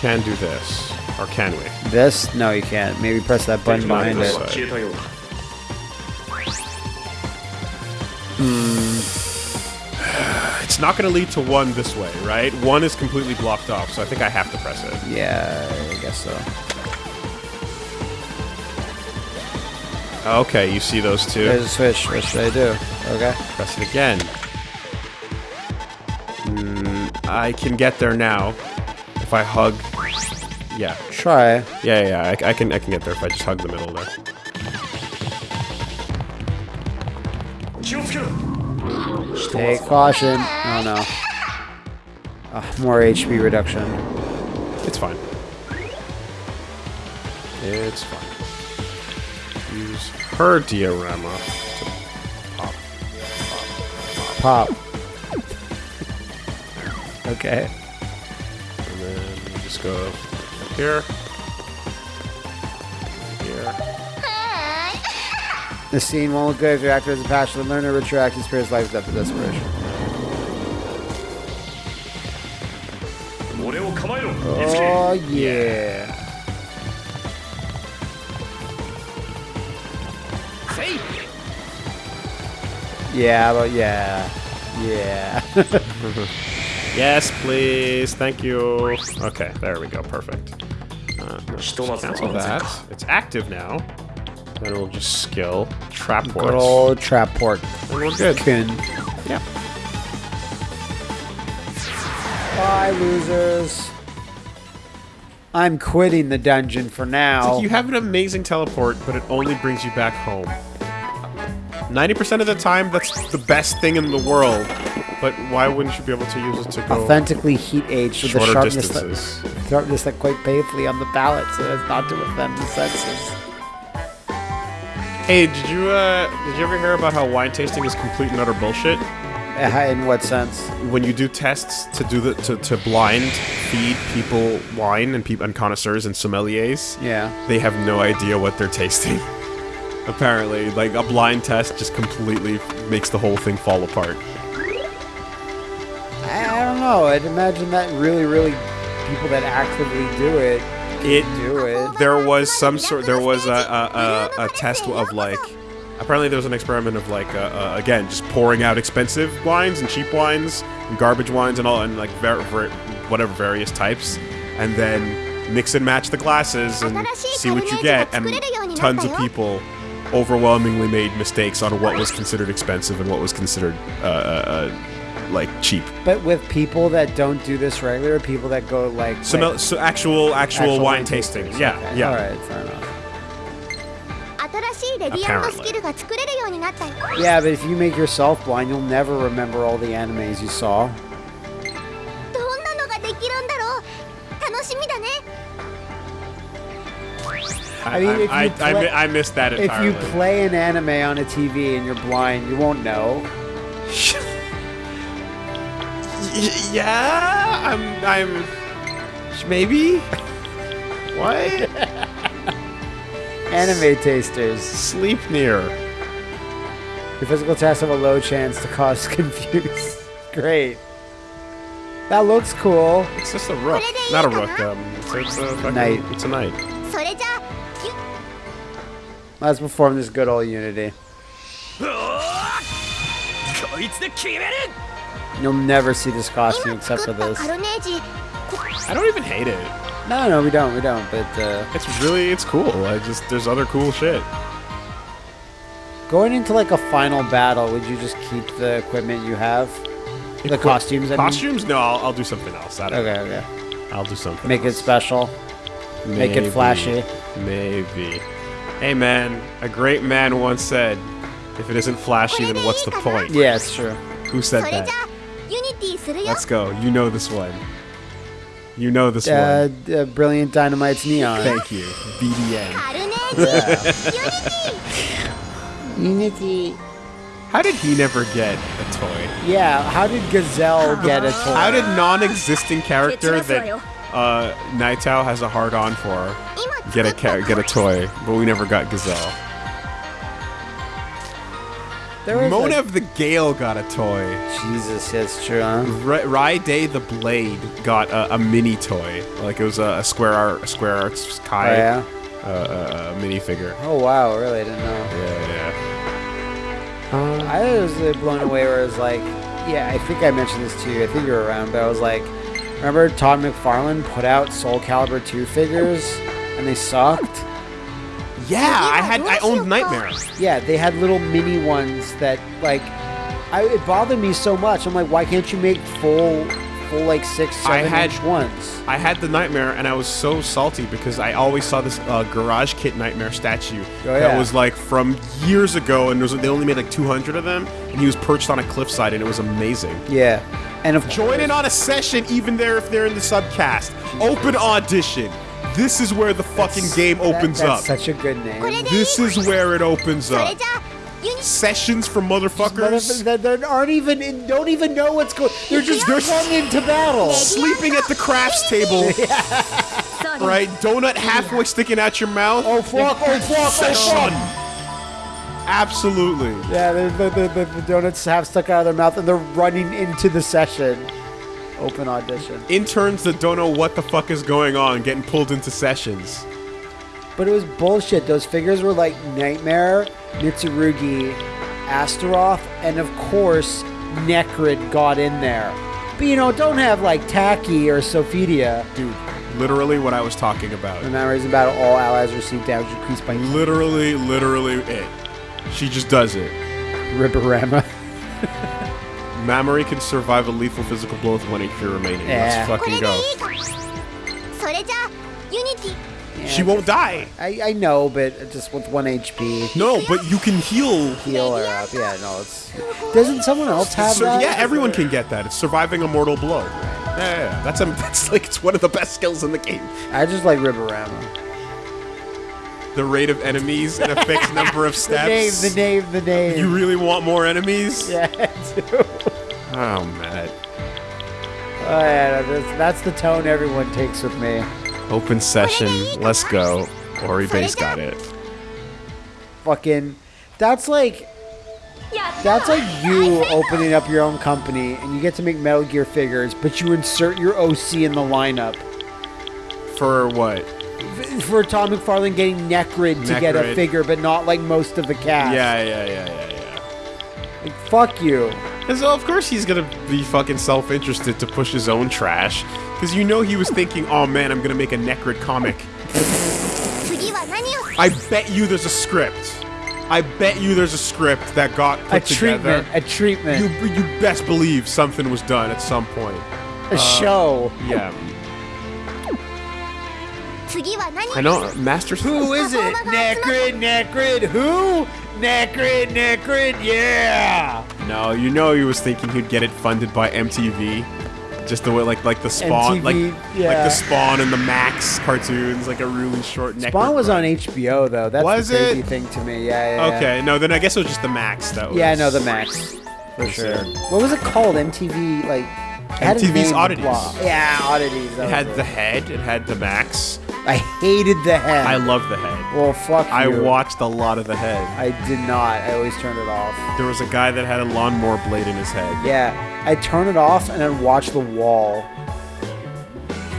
can do this. Or can we? This? No, you can't. Maybe press that button behind it. Hmm. It's not going to lead to one this way, right? One is completely blocked off, so I think I have to press it. Yeah, I guess so. Okay, you see those two? There's a switch. What should I do? Okay. Press it again. Mm, I can get there now. If I hug... Yeah. Try. Yeah, yeah, I, I, can I can get there if I just hug the middle there. Take caution. Oh no. Ah, more HP reduction. It's fine. It's fine. Use her Diarama to pop. Pop. okay. And then you just go here. Here. The scene won't look good if your actor has a passion learner. learn or rich your acting experience lies up to desperation. Oh, yeah. Yeah, but yeah. Yeah. yes, please. Thank you. Okay, there we go. Perfect. Uh, no, cancel that. It's active now. Then we'll just skill trap Good ports. old trap port. We're good. Kun. Yeah. Bye, losers. I'm quitting the dungeon for now. You have an amazing teleport, but it only brings you back home. 90% of the time, that's the best thing in the world. But why wouldn't you be able to use it to go Authentically heat aged with the sharpness that, sharpness that quite painfully on the palate so as not to offend the senses. Hey, did you uh, did you ever hear about how wine tasting is complete and utter bullshit? Uh, In what sense? When you do tests to do the to, to blind feed people wine and people and connoisseurs and sommeliers, Yeah. they have no idea what they're tasting. Apparently, like a blind test just completely makes the whole thing fall apart. I, I don't know. I'd imagine that really, really people that actively do it It do it. there was some sort there was a a, a, a test of like apparently there was an experiment of like uh, uh, again just pouring out expensive wines and cheap wines and garbage wines and all and like ver- ver- whatever various types and then mix and match the glasses and see what you get and tons of people overwhelmingly made mistakes on what was considered expensive and what was considered uh, uh, uh, like cheap. But with people that don't do this regular, people that go like some like, so actual, actual, actual wine tasting. tasting. Yeah, okay. yeah. All right, fair enough. Apparently. Yeah, but if you make yourself blind, you'll never remember all the animes you saw. I, I I, play, I, I, missed that entirely. If you play an anime on a TV and you're blind, you won't know. yeah, I'm. I'm. Maybe. what? Anime tasters. Sleep near. Your physical tests have a low chance to cause confuse. Great. That looks cool. It's just a rook. Not a rook. Um, it's, it's a fucking, knight. It's a knight. Let's perform this good old Unity. You'll never see this costume except for this. I don't even hate it. No, no, we don't, we don't, but, uh... It's really, it's cool. I just, there's other cool shit. Going into, like, a final battle, would you just keep the equipment you have? The costumes, I Costumes? Mean? No, I'll, I'll, do something else. okay, know. okay. I'll do something Make else. it special. Maybe, Make it flashy. Maybe. Hey, man, a great man once said, if it isn't flashy, then what's the point? Yeah, it's true. Who said that? Let's go. You know this one. You know this uh, one. Uh, Brilliant Dynamite's Neon. Thank you. BDN. Unity. How did he never get a toy? Yeah, how did Gazelle get a toy? How did non-existing character that uh, Naitao has a hard on for get a get a toy, but we never got Gazelle? There was Monev the Gale got a toy. Jesus, that's true, huh? Ra- Raide the Blade got a, a mini toy, like it was a, a Square Art, a Square Arts Oh, Kai yeah? uh, uh, uh, minifigure. Oh, wow, really? I didn't know. Yeah, yeah. I was uh, blown away where it was like, yeah, I think I mentioned this to you. I think you were around, but I was like, remember Todd McFarlane put out Soul Calibur 2 figures and they sucked? Yeah, I had I owned Nightmare. Yeah, they had little mini ones that, like, I, it bothered me so much. I'm like, why can't you make full, full, like, six, I seven had- inch ones? I had the Nightmare, and I was so salty because I always saw this uh, Garage Kit Nightmare statue Oh, that was like from years ago, and there was, they only made like 200 of them, and he was perched on a cliffside, and it was amazing. Yeah. And of Join in on a session, even there if they're in the subcast. Open audition. This is where the fucking that's, game opens that, up. such a good name. This is where it opens up. Sessions for motherfuckers that aren't even in, don't even know what's going. They're just they're coming into battle, sleeping at the crafts table. yeah. Right, donut halfway sticking out your mouth. Oh fuck! Oh fuck! Oh, session. Absolutely. Yeah, the, the, the, the donuts half stuck out of their mouth, and they're running into the session. Open audition. Interns that don't know what the fuck is going on getting pulled into sessions. But it was bullshit. Those figures were like Nightmare, Mitsurugi, Astaroth, and of course, Necrid got in there. But you know, don't have like Taki or Sophitia. Dude, literally what I was talking about. The memories about all allies receive damage increased by Literally, literally it. She just does it. Riberama. Mamori can survive a lethal physical blow with one HP remaining. Yeah. Let's fucking go. Yeah, she won't die. I, I know, but just with one HP. No, but you can heal. Heal her up. Yeah, no, it's. Doesn't someone else have that? Yeah, everyone can get that. It's surviving a mortal blow. Yeah, yeah, that's a, that's like it's one of the best skills in the game. I just like Riberama the rate of enemies and a fixed number of steps. the name, the name, the name. You really want more enemies? Yeah, I do. Oh, Matt. Oh, that's, that's the tone everyone takes with me. Open session. Let's go. Ori Base got it. Fucking. That's like. That's like you opening up your own company and you get to make Metal Gear figures, but you insert your OC in the lineup. For what? For Todd McFarlane getting Necrid, Necrid. to get a figure, but not like most of the cast. Yeah, yeah, yeah, yeah, yeah. Like, fuck you. And so, of course, he's gonna be fucking self interested to push his own trash. Because you know he was thinking, oh man, I'm gonna make a Necrid comic. I bet you there's a script. I bet you there's a script that got put a together. treatment. A treatment. You, you best believe something was done at some point. A uh, show. Yeah. I know, Master. Who is it? Necrid, Necrid. Who Necrid, Necrid, yeah! No, you know he was thinking he'd get it funded by MTV. Just the way, like, like the Spawn, MTV, like, yeah. like the Spawn and the Maxx cartoons, like a really short. Necrid Spawn was run. on HBO though. That's Was the crazy it? thing to me. Yeah, yeah. yeah. Okay, no, then I guess it was just the Maxx that was. Yeah, no, the Maxx for was sure. What was it called? MTV like. it MTV's Oddities. Yeah, oddities. It had was the head. It had the Maxx. I hated the head. I love the head. Well, fuck you. I watched a lot of the head. I did not. I always turned it off. There was a guy that had a lawnmower blade in his head. Yeah, I turn it off and then watch the wall.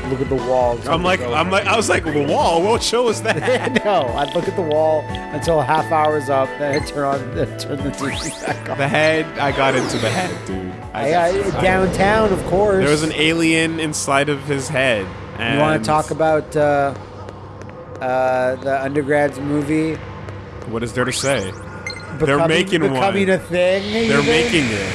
Look at the wall. I'm like, I'm like, I was like, the wall. What show is that? no, I'd look at the wall until a half hour's up, then I'd turn on, then turn the TV back on. the head. I got into the head, dude. I, I, downtown, of course. There was an alien inside of his head. And You want to talk about uh, uh, the undergrads movie? What is there to say? Becoming, They're making one. becoming a thing. They're even? making it.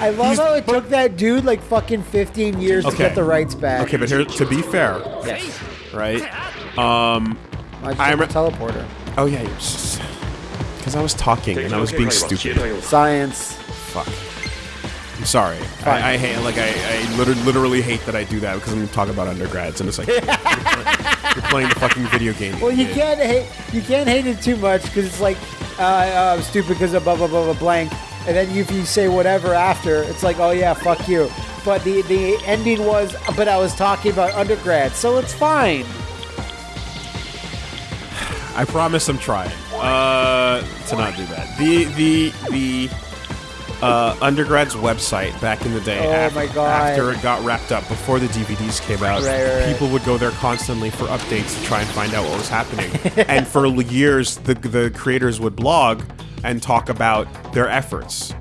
I love He's- how it took that dude like fucking 15 years to get the rights back. Okay, but here, to be fair, Yes. right? Um, I just I a teleporter. oh yeah, because I was talking and I was being stupid. Science. Fuck. I'm sorry. I, I hate like I, I literally, literally hate that I do that because I'm talking about undergrads and it's like you're, playing, you're playing the fucking video game. Well, you can't hate you can't hate it too much because it's like uh, uh, stupid because of blah blah blah blah blank. and then if you say whatever after, it's like, oh yeah, fuck you. But the the ending was, but I was talking about undergrad, so it's fine. I promise I'm trying uh, to not do that. The the the uh, undergrad's website back in the day. Oh after, my God. After it got wrapped up, before the DVDs came out, Right, right, right. people would go there constantly for updates to try and find out what was happening. and for years, the the creators would blog and talk about their efforts.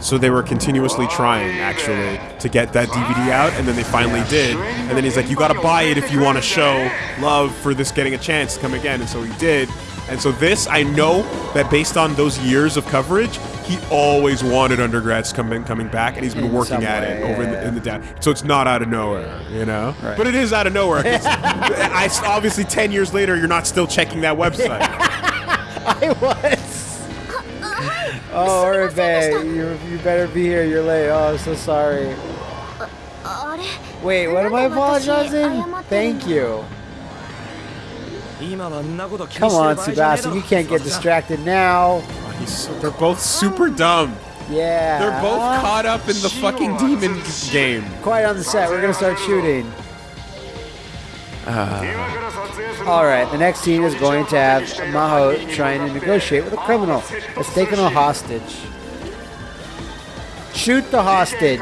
So they were continuously trying, actually, to get that DVD out, and then they finally did. And then he's like, "You gotta buy it if you want to show love for this getting a chance to come again." And so he did. And so this, I know that based on those years of coverage, he always wanted undergrads coming coming back, and he's been In working some at way, it over in the, in the down. So it's not out of nowhere, you know. Right. But it is out of nowhere. I obviously ten years later, you're not still checking that website. I was. Oh, Oribe, you you better be here. You're late. Oh, I'm so sorry. Wait, what am I apologizing? Thank you. Come on, Tsubasa, you can't get distracted now. They're both super dumb. Yeah. They're both uh, caught up in the fucking demon game. Quiet on the set. We're gonna start shooting. Uh. All right. The next scene is going to have Maho trying to negotiate with a criminal that's taken a hostage. Shoot the hostage.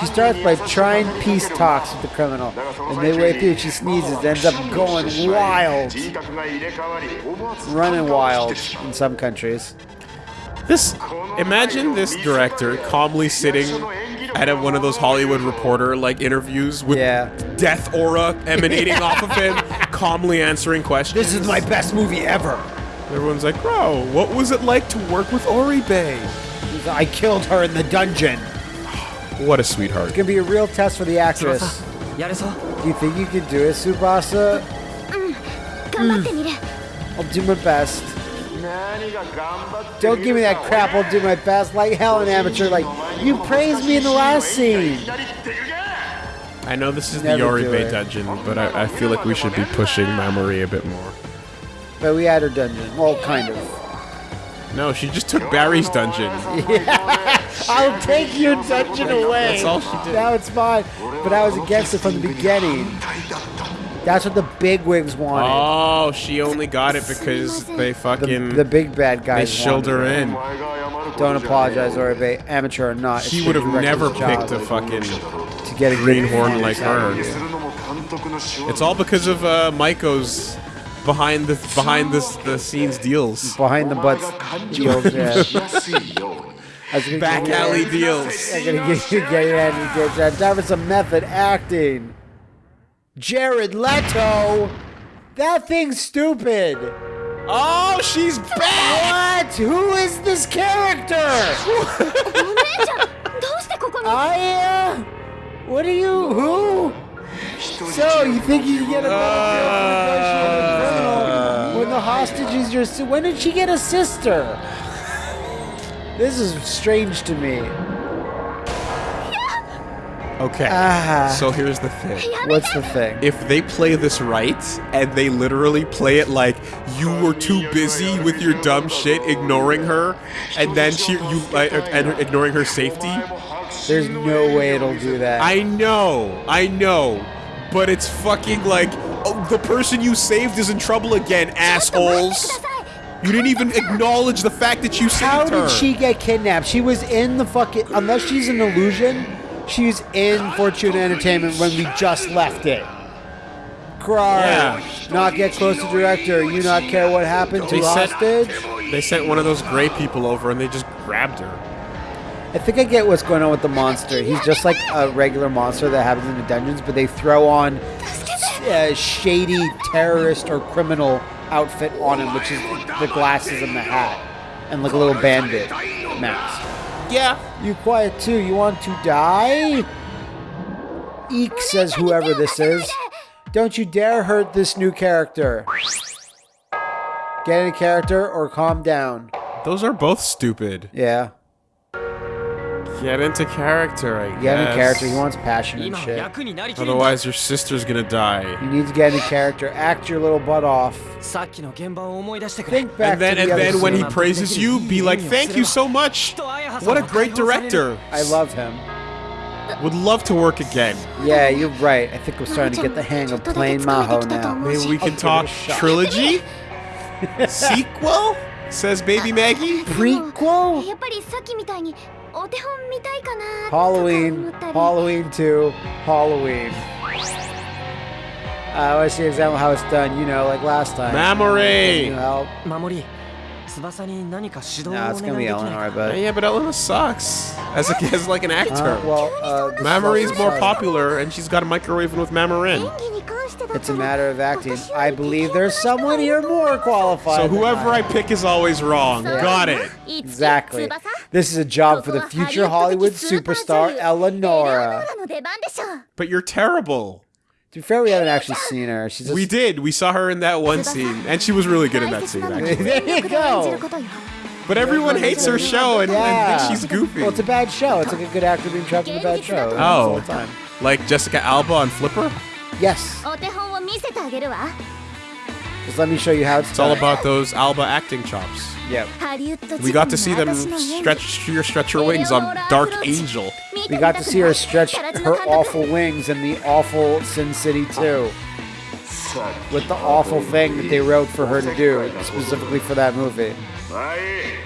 She starts by trying peace talks with the criminal, and midway through she sneezes, ends up going wild, running wild in some countries. This, imagine this director calmly sitting at a, one of those Hollywood reporter like interviews with Yeah. death aura emanating off of him, calmly answering questions. This is my best movie ever. Everyone's like, bro, what was it like to work with Oribe? I killed her in the dungeon. What a sweetheart. It's gonna be a real test for the actress. Do you think you can do it, Tsubasa? Mm. mm. I'll do my best. Don't give me that crap, I'll do my best. Like hell, an amateur. Like, you praised me in the last scene. I know this is Never the Oribe dungeon, but I, I, feel like we should be pushing Mamori a bit more. But we had her dungeon. Well, kind of. No, she just took Barry's dungeon. Yeah. I'll take your dungeon away. That's all she did. Now it's mine. But I was against it from the beginning. That's what the bigwigs wanted. Oh, she only got it because they fucking the big bad they guys. shilled wanted her in. Don't apologize, Oribe. Amateur or not. He would have never picked a fucking to get a greenhorn good like performance her. out of you. It's all because of uh, Maiko's behind the behind the the scenes deals. Behind the butts deals. Yeah. Back alley deals. Time for some method acting. Jared Leto. That thing's stupid. Oh, she's back! What? Who is this character? I, uh, what are you, who? So you think you can get a criminal when the hostage is your? si- When did she get a sister? This is strange to me. Okay. Ah. So here's the thing. What's the thing? If they play this right and they literally play it like you were too busy with your dumb shit ignoring her and then she you like and ignoring her safety, there's no way it'll do that. I know, I know, but it's fucking like, oh, the person you saved is in trouble again, assholes. You didn't even acknowledge the fact that you saved her. How did she get kidnapped? She was in the fucking, unless she's an illusion, she's in Fortune Entertainment when we just left it. Cry, yeah. not get close to director, you not care what happened to they hostage. They sent one of those gray people over and they just grabbed her. I think I get what's going on with the monster. He's just like a regular monster that happens in the dungeons, but they throw on a uh, shady terrorist or criminal outfit on him, which is the glasses and the hat, and like a little bandit mask. Yeah. You quiet too. You want to die? Eek says whoever this is. Don't you dare hurt this new character. Get in character or calm down. Those are both stupid. Yeah. Get into character, I Get into character. He wants passion and shit. Otherwise, your sister's gonna die. You need to get into character. Act your little butt off. Think back and then, to the and then when he praises you, be like, "Thank you so much. What a great director. I love him." Would love to work again. Yeah, you're right. I think we're starting to get the hang of playing Maho now. Maybe we can talk trilogy, sequel. Says Baby Maggie. Prequel. Halloween, Halloween 2, Halloween. I want to see example how it's done, you know, like last time. Mamori! Memory. Nah, it's gonna be Eleanor, but yeah, but Eleanor sucks as a, as like an actor. Uh, well, uh, more popular, and she's got a microwave with Mamorin. It's a matter of acting. I believe there's someone here more qualified. So whoever I. I. pick is always wrong. Yeah. Got it. Exactly. This is a job for the future Hollywood superstar Eleonora. But you're terrible. To be fair, we haven't actually seen her. She's just... We did. We saw her in that one scene, and she was really good in that scene. Actually. there you go. But everyone hates her show and, yeah. and thinks she's goofy. Well, it's a bad show. It's like a good actor being trapped in a bad show. Oh, time. like Jessica Alba on Flipper. Yes. Just let me show you how it's. It's done. all about those Alba acting chops. Yeah. We got to see them stretch your stretch her wings on Dark Angel. We got to see her stretch her awful wings in the awful Sin City 2. With the awful thing that they wrote for her to do, specifically for that movie. Hey,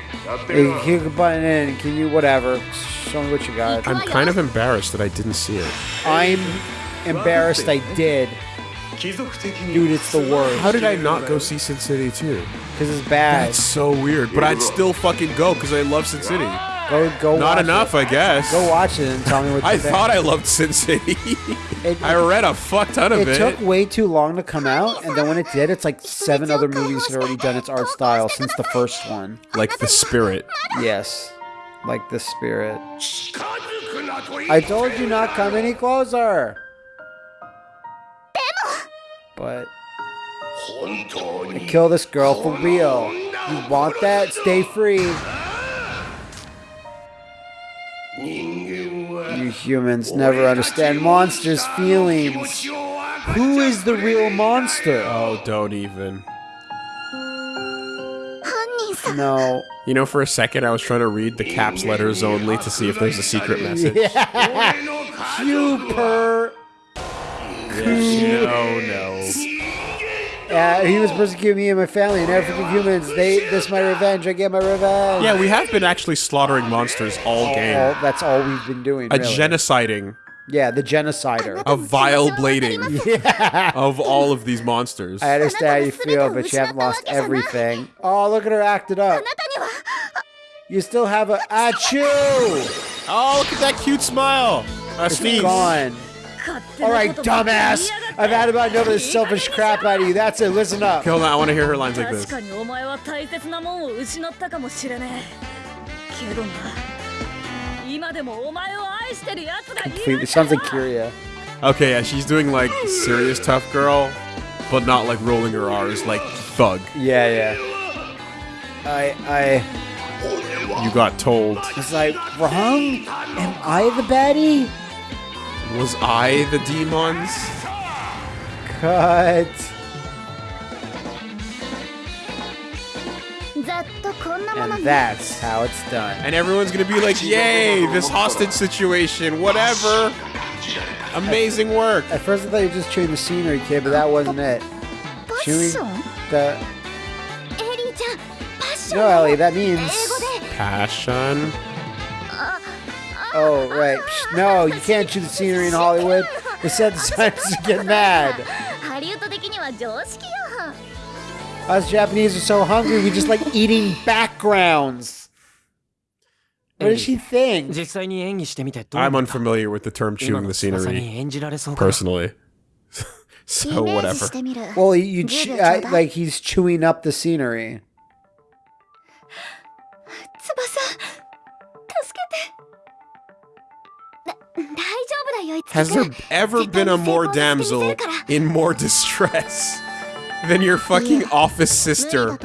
can you button in? Can you whatever? Show me what you got. I'm kind of embarrassed that I didn't see it. I'm embarrassed I did. Dude, it's the worst. How did I not go see Sin City 2? Because it's bad. That's so weird. But I'd still fucking go because I love Sin City. Go, go. Not watch enough, It. I guess. Go watch it and tell me what you think. I think. thought I loved Sin City. It, I read a fuck ton of it it. took way too long to come out, and then when it did, it's like seven other movies had already done its art style since the first one. like the spirit. Yes, like the spirit. I told you not come any closer. But I kill this girl for real. You want that? Stay free. You humans never understand monsters' feelings. Who is the real monster? Oh, don't even. No. You know, for a second, I was trying to read the caps letters only to see if there's a secret message. Super. No, no. Uh, he was persecuting me and my family and African humans. They, this my revenge. I get my revenge. Yeah, we have been actually slaughtering monsters all game. All, that's all we've been doing. A really. genociding. Yeah, the genocider. A vile blading yeah. of all of these monsters. I understand how you feel, but you haven't lost everything. Oh, look at her acted up. You still have a achoo! Oh, look at that cute smile. A it's sneeze. gone. All right, dumbass. I've had about enough of this selfish crap out of you. That's it. Listen up. Kill that. I want to hear her lines like this. 今でもお前を愛してる奴がいる Completely sounds like Kiria. Okay, yeah, she's doing like serious tough girl, but not like rolling her R's, like thug. Yeah, yeah. I, I. You got told. It's like, wrong? Am I the baddie? Was I the demons? Cut. ざっとこんなもの And に that's how it's done. And everyone's gonna be like, yay, this hostage situation, whatever. Amazing work. At first, I thought you were just chewing the scenery, kid, but that wasn't it. パッション The エリーちゃんパッション no, Ellie, that 英 means 語で Passion. Oh, right. No, you can't shoot the scenery in Hollywood. The set designers get mad. Us Japanese are so hungry, we just like eating backgrounds. What does she think? I'm unfamiliar with the term chewing the scenery, personally. so whatever. Well, you uh, like he's chewing up the scenery. Has there ever been a more damsel in more distress? than your fucking office sister.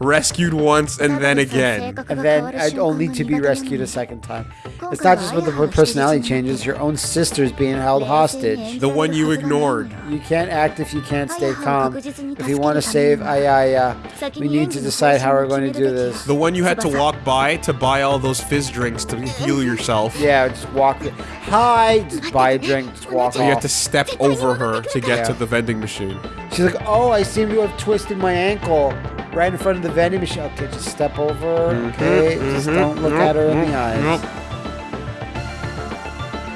Rescued once and then again. And then only to be rescued a second time. It's not just with the personality changes, your own sister's being held hostage. The one you ignored. You can't act if you can't stay calm. If you want to save Ayaha, we need to decide how we're going to do this. The one you had to walk by to buy all those fizz drinks to heal yourself. Yeah, just walk. Hi! Just buy a drink, just walk so off. you have to step over her to get yeah. to the vending machine. She's like, oh, I seem to have twisted my ankle right in front of the vending machine. Okay, just step over. Mm-hmm. Okay, mm -hmm, just mm -hmm, don't look at her in the mm-hmm.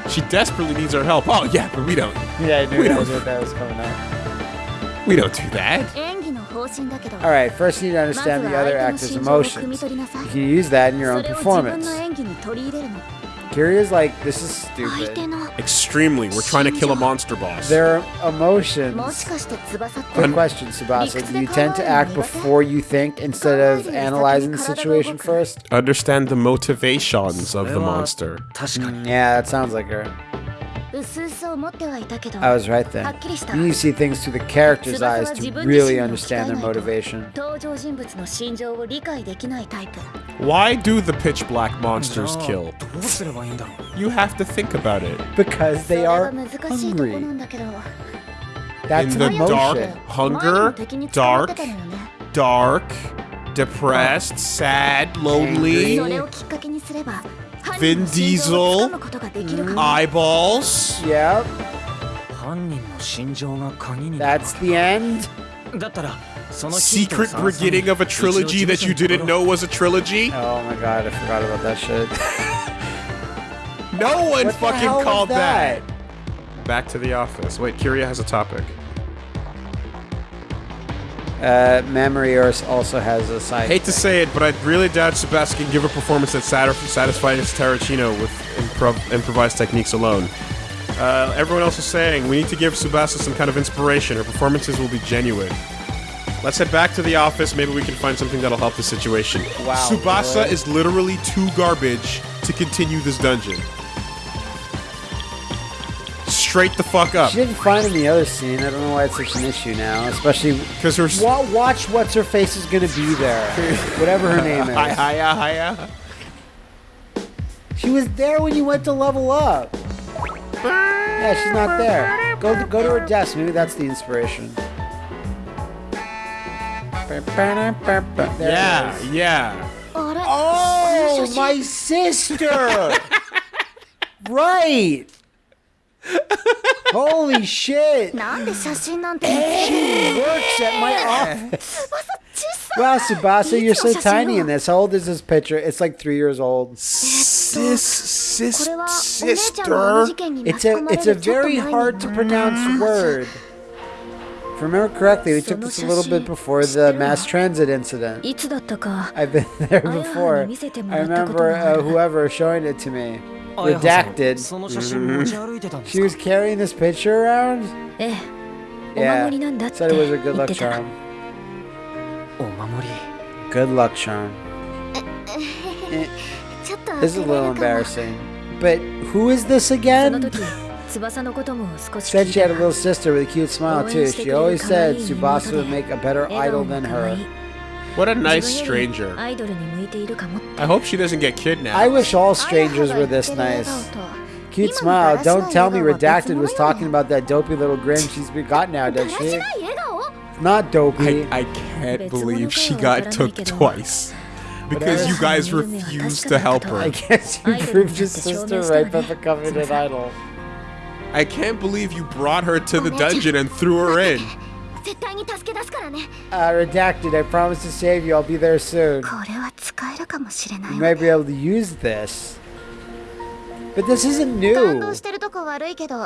eyes. She desperately needs our help. Oh yeah, but we don't. Yeah, I knew we that don't. was what that was coming up. We don't do that. All right, first you need to understand the other actor's emotions. You can use that in your own performance. Kira's like, this is stupid. Extremely. We're trying to kill a monster boss. Their emotions. Good question, Tsubasa. Do you tend to act before you think instead of analyzing the situation first? Understand the motivations of the monster. Mm, yeah, that sounds like her. I was right then. You need to see things through the character's eyes to really understand their motivation. Why do the pitch black monsters kill? You have to think about it. Because they are hungry. That's In the dark, hunger, dark, dark, depressed, sad, lonely. Vin Diesel, eyeballs. Yep. That's the end. Secret beginning of a trilogy that you didn't know was a trilogy. Oh my god, I forgot about that shit. no one what fucking called that? that. Back to the office. Wait, Kiria has a topic. Uh, Memory Earth also has a side. Hate to say it, but I really doubt Sebastian can give a performance that satis- satisfies Tarantino with improv- improvised techniques alone. Uh, everyone else is saying we need to give Tsubasa some kind of inspiration. Her performances will be genuine. Let's head back to the office. Maybe we can find something that'll help the situation. Wow, Tsubasa really? is literally too garbage to continue this dungeon. Straight the fuck up. She didn't find in the other scene. I don't know why it's such an issue now, especially Because her. Wa- watch what's her face is gonna be there, whatever her name Hi, is. hiya, hiya. She was there when you went to level up. Yeah, she's not there. Go to, go to her desk. Maybe that's the inspiration. There Yeah, yeah. Oh, my sister! right! Holy shit! she works at my office. Wow, Tsubasa, you're so tiny in this. How old is this picture? It's like three years old. Sis, sis, sister. It's a, it's a very hard to pronounce mm. word. If I remember correctly, we took this a little bit before the mass transit incident. I've been there before. I remember uh, whoever showing it to me. Oh, redacted. Mm-hmm. she was carrying this picture around? Yeah. Said it was a good luck charm. Good luck charm. this is a little embarrassing. But who is this again? said she had a little sister with a cute smile too. She always said Tsubasa would make a better idol than her. What a nice stranger. I hope she doesn't get kidnapped. I wish all strangers were this nice. Cute smile. Don't tell me Redacted was talking about that dopey little grin she's got now, does she? Not dopey. I, I can't believe she got took twice. Because you guys refused to help her. I guess you proved your sister right by becoming an idol. I can't believe you brought her to the dungeon and threw her in. Uh, redacted, I promise to save you. I'll be there soon. You may be able to use this. But this isn't new.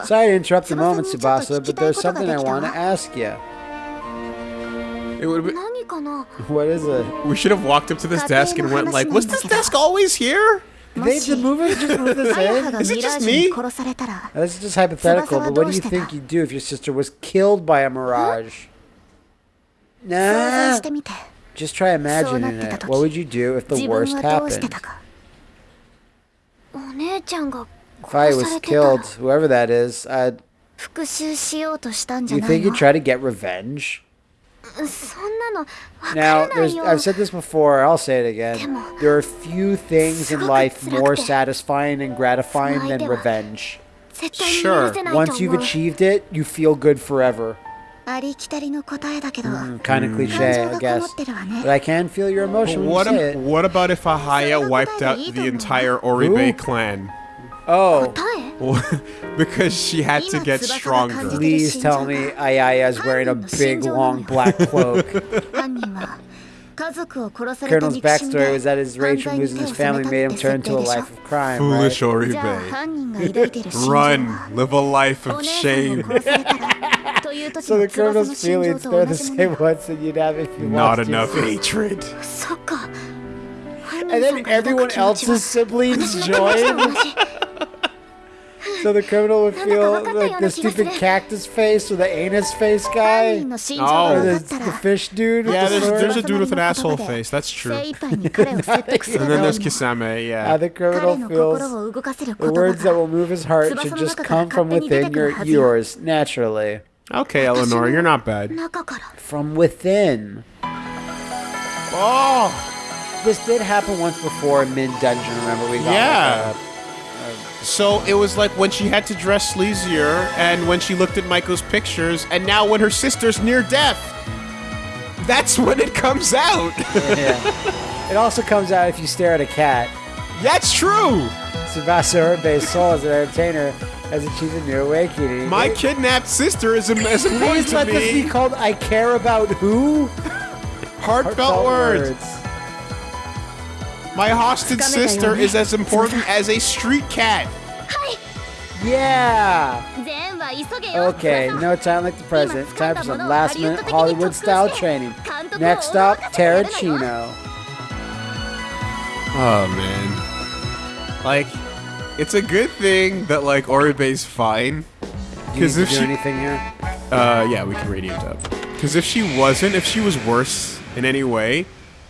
Sorry to interrupt the moment, Tsubasa, but there's something I want to ask you. It would be... What is it? We should have walked up to this desk and went like, was this desk always here? They, the movie just the same. Is it just me? This is just hypothetical, but what do you think you'd do if your sister was killed by a mirage? Nah. Just try imagining it. What would you do if the worst happened? If I was killed, whoever that is, I'd... You think you'd try to get revenge? Now, I've said this before, I'll say it again. There are few things in life more satisfying and gratifying than revenge. Sure. Once you've achieved it, you feel good forever. Mm, kind of cliche, I guess. But I can feel your emotion. What, what, about if Ayaha wiped out the entire Oribe clan? Oh. because she had to get stronger. Please tell me Ayaha's wearing a big, long black cloak. Colonel's backstory was that his rage from losing his family made him turn to a life of crime. Foolish right? Oribe. Run, live a life of shame. so the colonel's feelings, are the same ones that you'd have if you Not enough hatred and then everyone else's siblings join. so the criminal would feel like the stupid cactus face or the anus face guy. Oh. Or the, the fish dude. Yeah, the there's, there's, a dude with an asshole face. That's true. and then there's Kisame, yeah. Now the criminal feels the words that will move his heart should just come from within your, yours, naturally. Okay, Eleanor, you're not bad. From within. Oh! This did happen once before in Mid Dungeon, remember? We got Yeah. like, So it was like when she had to dress sleazier and when she looked at Michael's pictures, and now when her sister's near death. That's when it comes out. yeah. It also comes out if you stare at a cat. That's true. Tsubasa Oribe's soul as an entertainer has achieved a new awakening. My kidnapped sister is, is important Please let this be called I Care About Who? Heartfelt words. My hostage sister is as important as a street cat. Yeah! Okay, no time like the present. Time for some last minute Hollywood style training. Next up, Terracino. Oh, man. Like, it's a good thing that, like, Oribe's fine. Because if do she. anything here? Uh, yeah, we can radiant up. Because if she wasn't, if she was worse in any way,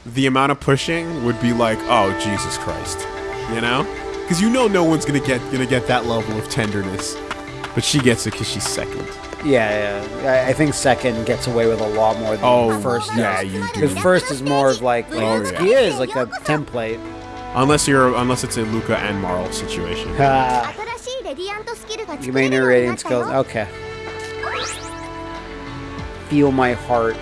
the amount of pushing would be like, oh Jesus Christ, you know? Because you know no one's gonna get gonna get that level of tenderness, but she gets it because she's second. Yeah, yeah. I, think second gets away with a lot more than oh, first. Yeah, you do. Because first is more of like, like oh, it's, yeah. he is like a template. Unless you're, unless it's a Luca and Marl situation. Uh, you may new radiant skills. Okay. Feel my heart.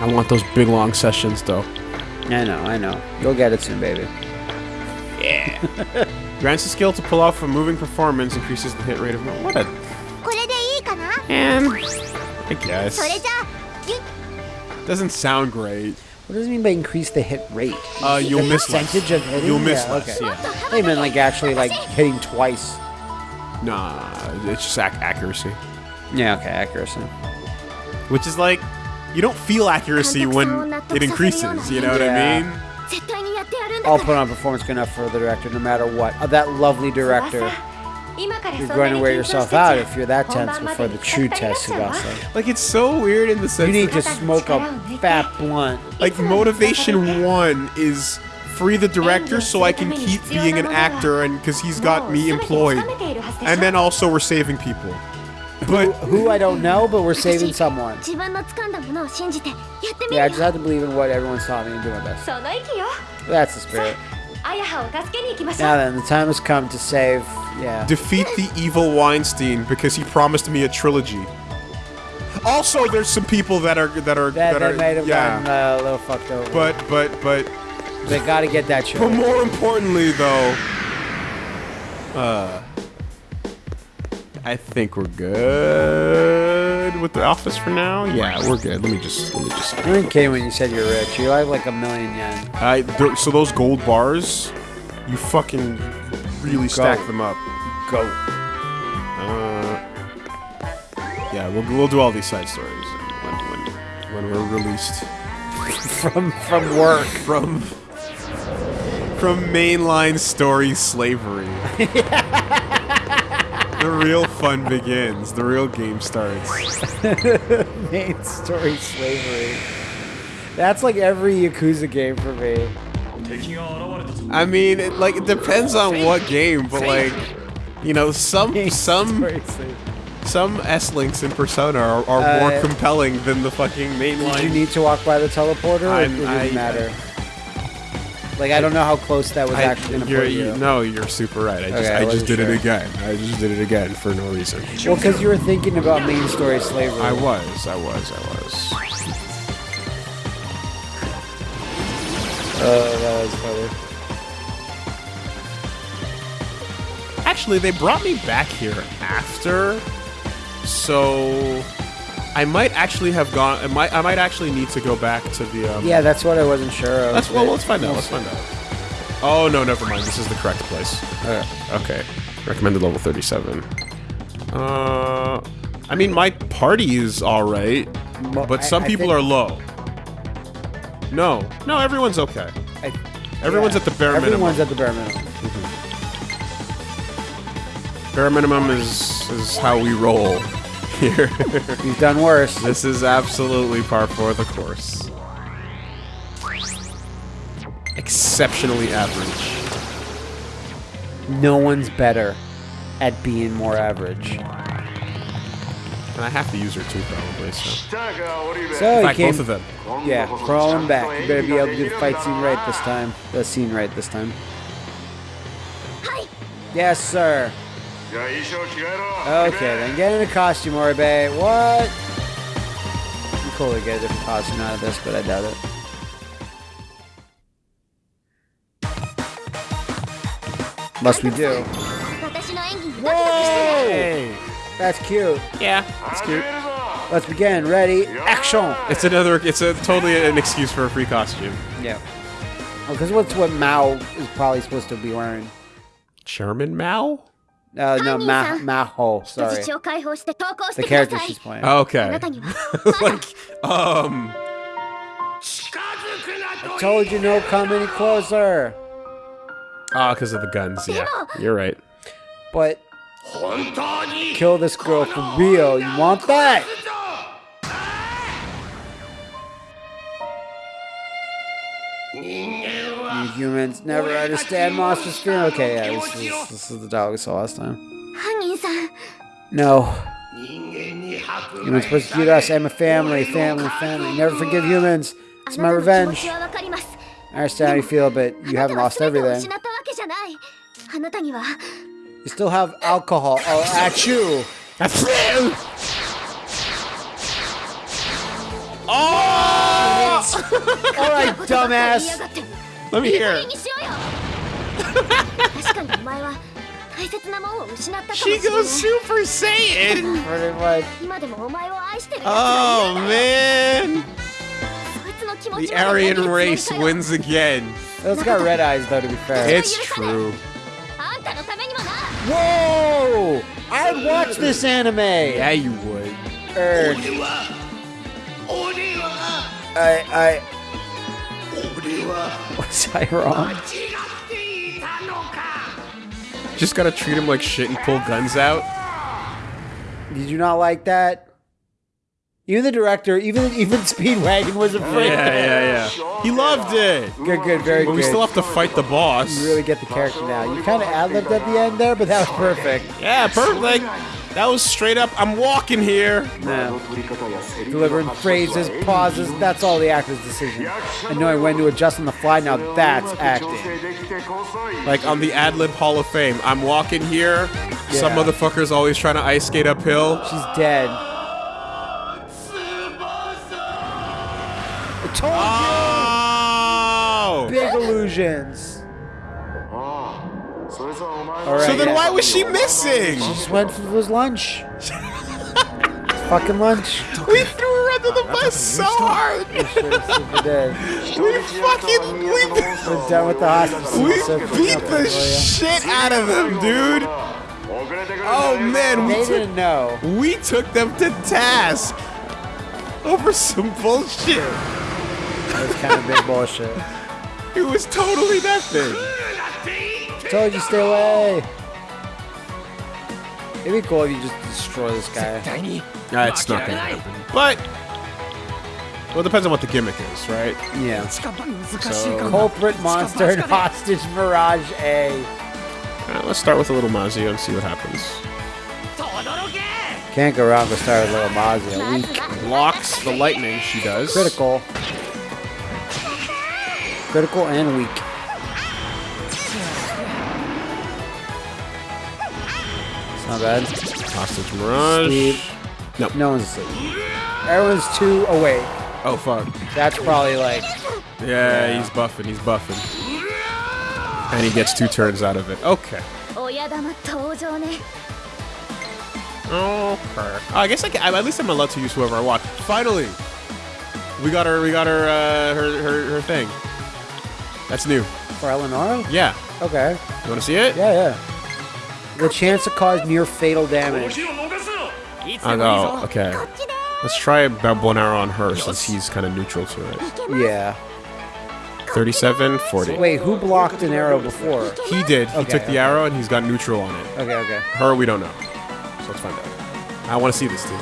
I want those big long sessions though. I know, I know. You'll get it soon, baby. Yeah. Grants the skill to pull off a moving performance, increases the hit rate of what a. I guess. Doesn't sound great. What does it mean by increase the hit rate? Uh, you'll the miss percentage less. of hitting. You'll miss yeah, less. Okay. Yeah. I mean like actually like hitting twice. Nah, it's just ac accuracy. Yeah. Okay, accuracy. Which is like you don't feel accuracy when it increases. You know what. I mean? I'll put on performance good enough for the director, no matter what. Oh, that lovely director. You're going to wear yourself out if you're that tense before the true test, Tsubasa. Like it's so weird in the sense you need to smoke a fat blunt. Like motivation one is free the director so I can keep being an actor and because he's got me employed, and then also we're saving people but who, I don't know, but we're saving someone. Yeah, I just have to believe in what everyone's taught me and do my best. That's the spirit. Now then, the time has come to save. Yeah. Defeat the evil Weinstein because he promised me a trilogy. Also, there's some people that are that are that, that, that are made him yeah. Gotten, uh, a little fucked over. But but but they got to get that shit. But more importantly, though, uh, I think we're good with the office for now. Yeah, we're good. Let me just let me just. You weren't kidding when you said you're rich. You have like a million yen. I th- so those gold bars, you fucking really stack them up. Go. Uh, yeah, we'll we'll do all these side stories when when, when we're released From from work. from from mainline story slavery. the real fun begins. The real game starts. Main story slavery. That's like every Yakuza game for me. I mean, it, like it depends on what game, but like You know, some some some S links in Persona are, are more Uh, compelling than the fucking main Did you need to walk by the teleporter? Or it didn't I- matter. Like I don't know how close that was I- actually gonna you're, you, no, you're super right. I just, Okay, I I just did sure. it again. I just did it again for no reason. Well, because you were thinking about main story slavery. I was, I was, I was. Oh, that was funny. Actually, they brought me back here after, so I might actually have gone. I might, I might actually need to go back to the. Um, Yeah, that's what I wasn't sure of. Let's well, let's find out. Let's find out. Oh no, never mind. This is the correct place. Okay. Okay, recommended level thirty-seven. Uh, I mean, my party is all right, but some I people think- are low. No, no, everyone's okay. I- Everyone's yeah, at the bare Everyone's minimum. Everyone's at the bare minimum. Bare minimum is is how we roll here. You've done worse. this is absolutely par for the course. Exceptionally average. No one's better at being more average. And I have to use her too, probably. So. So In you fact, came, both of them. yeah, crawling back. You better be able to do the fight scene right this time. The scene right this time. Yes, sir. Okay, then get in a costume, Oribe. What? I'm cool to get a different costume out of this, but I doubt it. Must we do? Whoa! That's cute. Yeah, that's cute. Let's begin. Ready? Action! It's another. It's a totally an excuse for a free costume. Yeah. Oh, because what's what Mao is probably supposed to be wearing? Chairman Mao. No, uh, no, Ma Maho. Sorry. The character she's playing. Okay. like, um. I told you no come any closer. Ah, because of the guns. Yeah, you're right. But kill this girl for real. You want that? You humans never understand monster. Okay, yeah, this is, this is the dog we saw last time. No. Humans persecute us. I'm a family, family, family. Never forgive humans. It's my revenge. I understand how you feel, but you haven't lost everything. You still have alcohol. Oh, at you. Oh! All right, dumbass. Let me hear. she goes Super Saiyan. Pretty much. Oh man. The Aryan race wins again. It's got red eyes though. To be fair, it's true. Whoa! I'd watch this anime. Yeah, you would. Er. I I. Was I wrong? Just gotta treat him like shit and pull guns out. Did you not like that? Even the director, even even Speedwagon was afraid. Yeah, yeah, yeah. He loved it. Good, good, very But good. we still have to fight the boss. You really get the character now. You kind of ad libbed at the end there, but that was perfect. Yeah, perfect. That was straight up. I'm walking here. No. Delivering phrases, pauses, that's all the actor's decision. And knowing when to adjust on the fly, now that's acting. Like on the Ad Lib Hall of Fame, I'm walking here. Some motherfucker's always trying to ice skate uphill. She's dead. I told Oh! you! Big illusions. Alright, So then yeah. why was she missing? She just went for his lunch. Fucking lunch. We threw her under the bus so hard. Super dead. We fucking we, We're done with the hostage. we So beat the shit out of them, dude. Oh man, you. we They didn't know. we took them to task over some bullshit. That was kind of big bullshit. It was totally nothing. Told you stay away. It'd be cool if you just destroy this guy. Nah, it's not gonna happen. But well, it depends on what the gimmick is, right? Yeah. So Culprit monster and hostage Mirage A. Alright, let's start with a little Mazio and see what happens. Can't go wrong with start with little Mazio. Weak. Blocks the lightning, she does. Critical. Critical and weak. Not bad. Hostage Mirage. Sleep. No. No one's asleep. Everyone's too awake. Oh, fuck. That's probably like... Yeah, yeah, he's buffing, he's buffing. And he gets two turns out of it. Okay. Okay. I guess I can, at least I'm allowed to use whoever I want. Finally! We got her, we got her, uh, her, her, her thing. That's new. For Eleonora? Yeah. Okay. You want to see it? Yeah, yeah the chance to cause near fatal damage. I know, okay. Let's try Babonero on her since he's kind of neutral to it. Yeah. 37, 40. Wait, who blocked an arrow before? He did. Okay, he took okay. the arrow and he's got neutral on it. Okay, okay. Her, we don't know. So let's find out. I want to see this, too.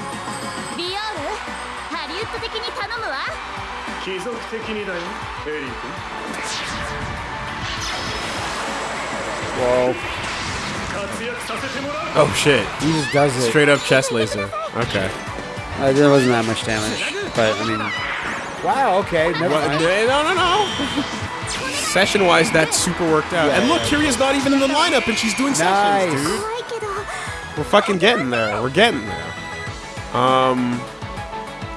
Whoa. Oh, oh shit. He just does it. Straight up chest laser. Okay. Uh, there wasn't that much damage, but I mean. Wow, okay. Never mind. No, no, no. Session wise, that super worked out. Yeah. And look, Kiria's not even in the lineup and she's doing nice. sessions, dude. We're fucking getting there. We're getting there. Um.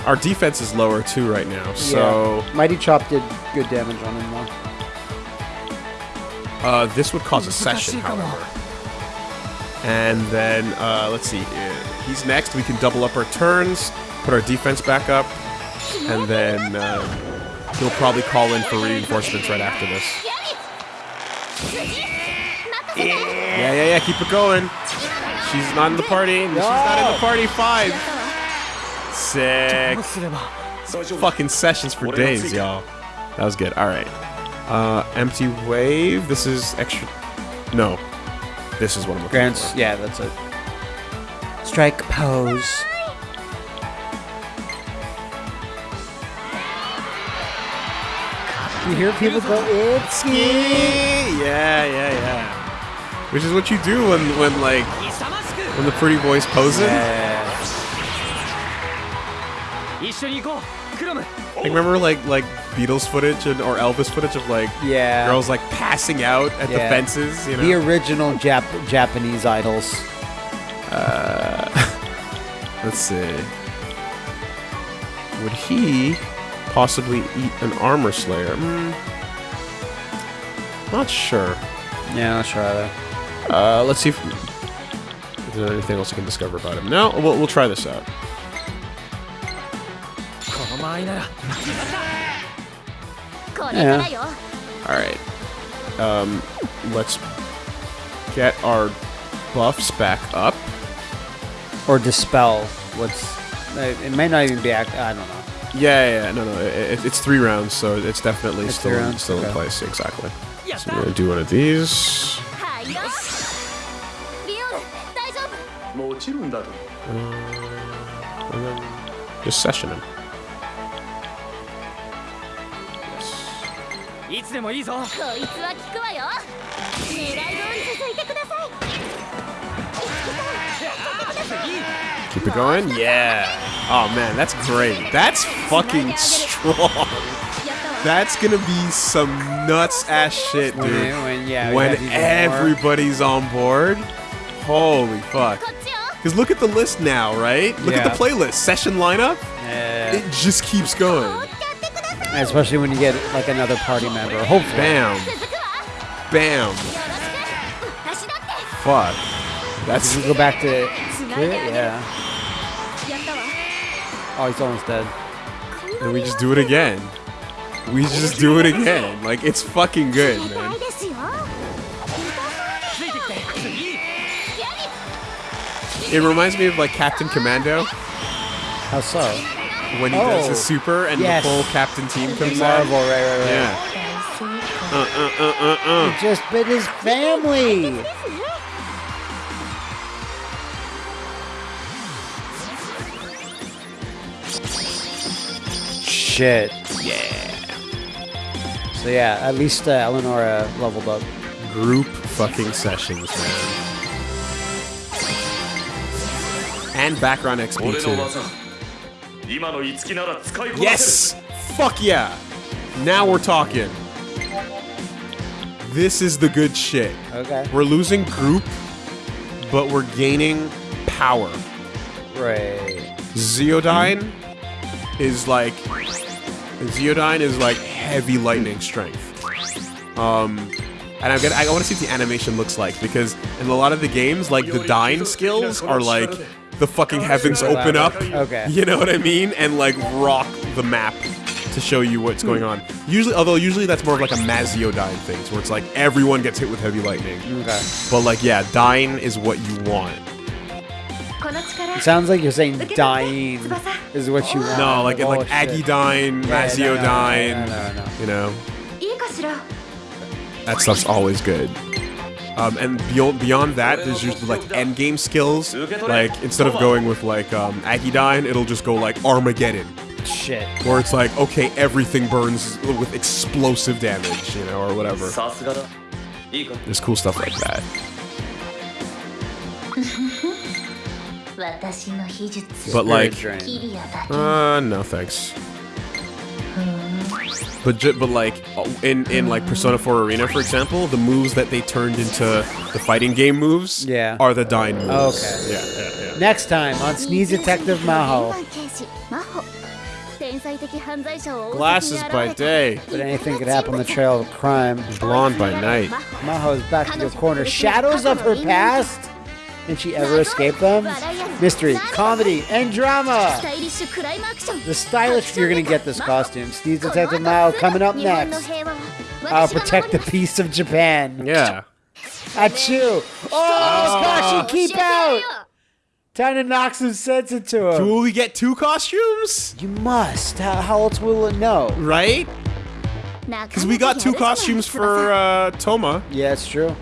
Our defense is lower too right now, so. Yeah. Mighty Chop did good damage on him though. Uh, this would cause a session, however. And then, uh, let's see, uh, he's next. We can double up our turns, put our defense back up, and then uh, he'll probably call in for reinforcements right after this. Yeah, yeah, yeah, keep it going. She's not in the party. No. She's not in the party. Five. Six. Fucking sessions for days, y'all. That was good. All right. Uh, empty wave. This is extra... No, this is what I'm looking Grants. Yeah, that's it. Strike pose. You hear people go, it's for. Yeah, yeah, yeah. Which is what you do when, when like, when the pretty voice poses. Yeah. Like, remember like like Beatles footage and, or Elvis footage of like Yeah. girls like passing out at the fences. You know. The original Jap- Japanese idols. Let's see. Would he possibly eat an armor slayer? Hmm. Not sure. Yeah, let's try that. Uh, let's see if, if there's anything else I can discover about him. No, we'll, we'll try this out. Yeah. Alright. Um, let's get our buffs back up. Or dispel what's... It may not even be... Act I don't know. Yeah, yeah, no, no. It, it's three rounds, so it's definitely it's still, in, still okay. in place. Exactly. So we're going to do one of these. Um, just session him. いつでもいいぞこいつは効くわよ狙い通り続いてください Keep it going. Yeah. Oh man, that's great. That's fucking strong. やったわ That's gonna be some nuts ass shit, When, dude. it- when yeah, we when have even more. everybody's on board. Holy fuck. こっちよ Because look at the list now, right? Look at Yeah. the playlist. Session lineup. Yeah. It just keeps going. Especially when you get like another party member, hopefully. Bam. Bam. Fuck. That's. Did you go back to. Yeah. Oh, he's almost dead. And we just do it again. We just do it again. Like, it's fucking good, man. It reminds me of, like, Captain Commando. How so? When he does his Oh. super and Yes. the full captain team In comes out. Marvel, right, right, right. Yeah. Uh uh uh uh uh. He just bit his family. Shit. Yeah. So yeah, at least uh, Eleonora leveled up. Group fucking sessions, man. And background XP too. Yes! Fuck yeah! Now we're talking. This is the good shit. Okay. We're losing group, but we're gaining power. Right. Ziodyne is like Ziodyne is like heavy lightning strength. Um and I'm gonna I want to see what the animation looks like because in a lot of the games, like the Dyne skills are like the fucking heavens open up. Okay. You know what I mean? And like rock the map to show you what's going on. Usually, although usually that's more of like a Maziodyne thing, where it's like everyone gets hit with heavy lightning. Okay. But like, yeah, Dyne is what you want. It sounds like you're saying dying is what you want. No, like oh, like Agidyne, yeah, Maziodyne, no, no, no, you know. That stuff's always good. Um, and beyond, beyond that, there's usually like end game skills. Like instead of going with like um, Agidyne, it'll just go like Armageddon. Shit. Where it's like, okay, everything burns with explosive damage, you know, or whatever. There's cool stuff like that. but like, uh, no thanks. But but like uh, in in like Persona 4 Arena, for example, the moves that they turned into the fighting game moves yeah. are the dying oh, moves. Okay. Yeah, yeah, yeah. Next time on Sneeze Detective Maho. Glasses by day. But anything could happen on the trail of crime. Blonde by night. Maho is back to your corner. Shadows of her past? And she ever escape them? Mystery, comedy, and drama! The stylish you're gonna get this costume. Steve's Detective Mao coming up next. I'll protect the peace of Japan. Yeah. Achoo! Oh, oh. Kashi, keep out! Time to knock some sense into him. Will we get two costumes? You must. How, how else will it know? Right? Because we got two costumes for uh, Touma. Yeah, it's true.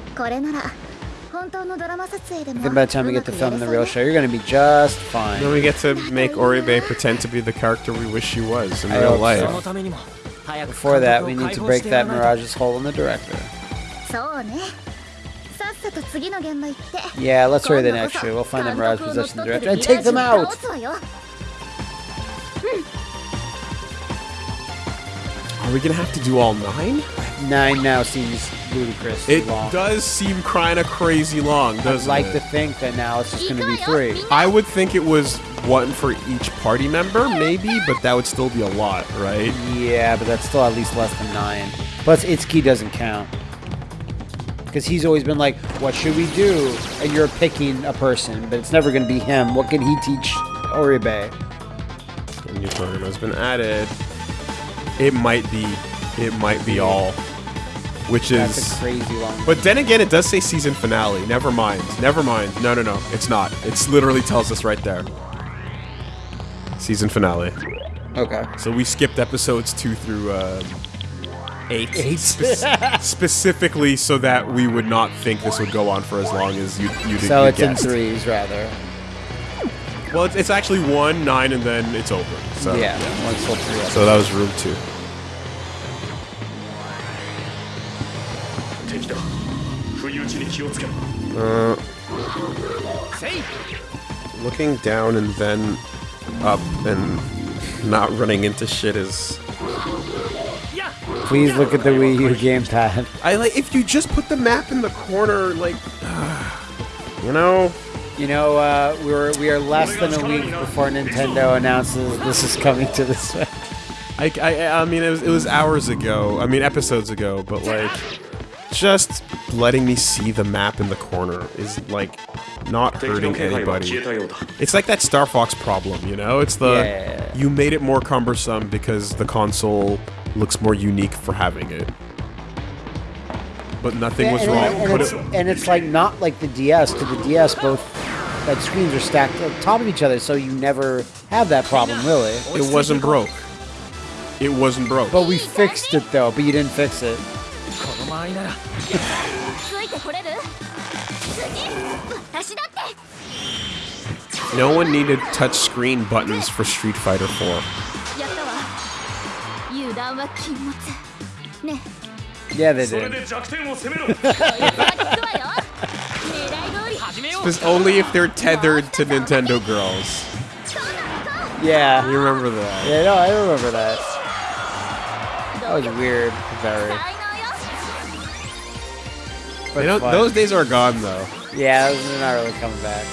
I by the time we get to filming the real show, you're going to be just fine. Then we get to make Oribe pretend to be the character we wish he was in I real life. So. Before that, we need to break that Mirage's hole in the director. Yeah, let's hurry the next show. We'll find the Mirage possession the director and take them out! Are we gonna have to do all nine? Nine now seems ludicrous. It long. does seem kind of crazy long, doesn't I'd like it? to think that now it's just going to be three. I would think it was one for each party member, maybe, but that would still be a lot, right? Yeah, but that's still at least less than nine. Plus, Itsuki doesn't count. Because he's always been like, what should we do? And you're picking a person, but it's never going to be him. What can he teach Oribe? A new program has been added. It might be. It might be all which That's is. a crazy long. But then again, it does say season finale. Never mind. Never mind. No, no, no. It's not. It's literally tells us right there. Season finale. Okay. So we skipped episodes two through um, eight. Eight. Spe- specifically so that we would not think this would go on for as long as you you did. So you it's guessed. in threes, rather. Well, it's, it's actually one, nine, and then it's over. So yeah, one's still three. So that was room two. Uh, looking down and then up and not running into shit is. Please look at the Wii U gamepad. I like if you just put the map in the corner, like, you know. You know, uh, we're we are less than a week before Nintendo announces this is coming to the Switch. I, I, I mean, it was, it was hours ago. I mean, episodes ago, but like, just letting me see the map in the corner is like not hurting anybody. It's like that Star Fox problem, you know? It's the yeah. you made it more cumbersome because the console looks more unique for having it. But nothing yeah, was and wrong. And, it's, it, and it's like not like the DS. To the DS, both like screens are stacked on top of each other, so you never have that problem, really. It wasn't broke. It wasn't broke. But we fixed it though. But you didn't fix it. この間合いならついてこれる次私だって No one needed touchscreen buttons for Street Fighter 4. やったわ油断は禁物ねえ Yeah, they それ did. で弱点を攻めろ This only if they're tethered to Nintendo girls. Yeah. You remember that? Yeah, no, I remember that. That was weird. Very. But They don't, those days are gone though. Yeah, those are not really coming back.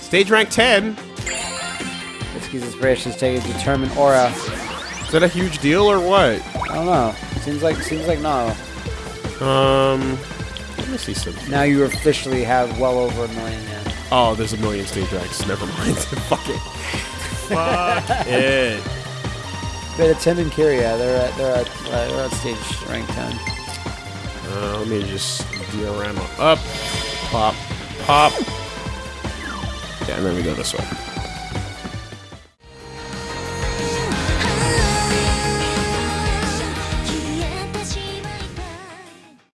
Stage rank 10. Itsuki's inspiration is taking determined aura. Is that a huge deal or what? I don't know. Seems like seems like no. Um, let me see some. Now you officially have well over a million. Yeah. Oh, there's a million stage ranks. Never mind. Fuck it. Fuck it. But it's him and Kiria. They're at they're at uh, they're at stage rank ten. Uh, let me just diorama up, pop, pop. Yeah, and then we go this way.